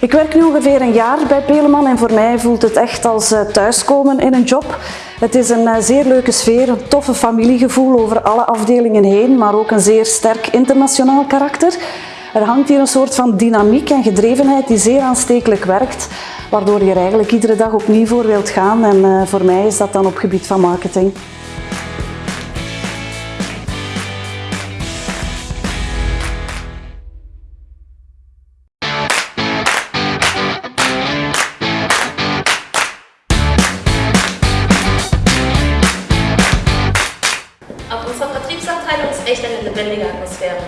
Ik werk nu ongeveer een jaar bij Peleman en voor mij voelt het echt als eh, thuiskomen in een job. Het is een eh, zeer leuke sfeer, een toffe familiegevoel over alle afdelingen heen, maar ook een zeer sterk internationaal karakter. Er hangt hier een soort van dynamiek en gedrevenheid die zeer aanstekelijk werkt, waardoor je er eigenlijk iedere dag opnieuw voor wilt gaan en eh, voor mij is dat dan op gebied van marketing. Vertriebsabteilung ist echt eine lebendige Atmosphäre.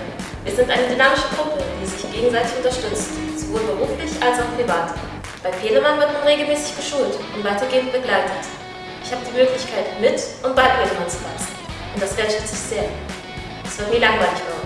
Wir sind eine dynamische Gruppe, die sich gegenseitig unterstützt, sowohl beruflich als auch privat. Bei Pelemann wird man regelmäßig geschult und weitergehend begleitet. Ich habe die Möglichkeit, mit und bei Pelemann zu wachsen. Und das wertschätze ich sehr. Es wird nie langweilig bei